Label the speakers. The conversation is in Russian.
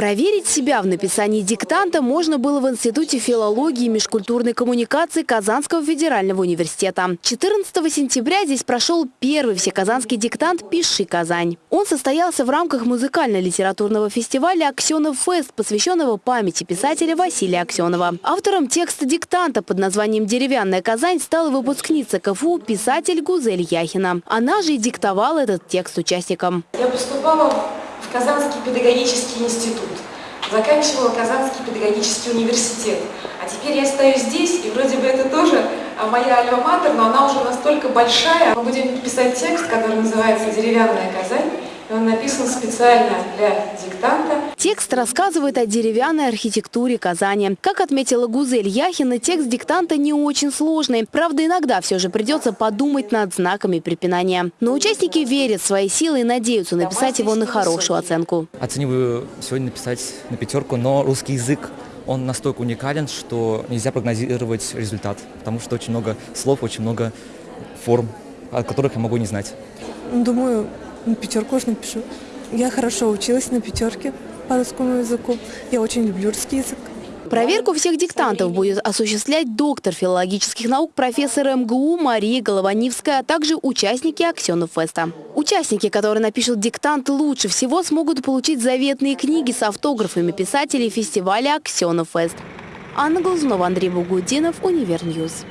Speaker 1: Проверить себя в написании диктанта можно было в Институте филологии и межкультурной коммуникации Казанского федерального университета. 14 сентября здесь прошел первый всеказанский диктант «Пиши Казань». Он состоялся в рамках музыкально-литературного фестиваля «Аксенов Фест», посвященного памяти писателя Василия Аксенова. Автором текста диктанта под названием «Деревянная Казань» стала выпускница КФУ писатель Гузель Яхина. Она же и диктовала этот текст участникам.
Speaker 2: Я поступала в Казанский педагогический институт, заканчивала Казанский педагогический университет. А теперь я стою здесь, и вроде бы это тоже а, моя альма-матер, но она уже настолько большая. Мы будем писать текст, который называется «Деревянная Казань», и он написан специально для диктанта.
Speaker 1: Текст рассказывает о деревянной архитектуре Казани. Как отметила Гузель Яхина, текст диктанта не очень сложный. Правда, иногда все же придется подумать над знаками препинания. Но участники верят в свои силы и надеются написать его на хорошую оценку.
Speaker 3: Оцениваю сегодня написать на пятерку, но русский язык он настолько уникален, что нельзя прогнозировать результат, потому что очень много слов, очень много форм, о которых я могу не знать.
Speaker 4: Думаю, пятерку уж напишу. Я хорошо училась на пятерке по русскому языку. Я очень люблю русский язык.
Speaker 1: Проверку всех диктантов будет осуществлять доктор филологических наук профессор МГУ Мария Голованивская, а также участники Аксенов Феста. Участники, которые напишут диктант лучше всего, смогут получить заветные книги с автографами писателей фестиваля Аксенов Фест. Анна Глазунова, Андрей Бугудинов, Универньюз.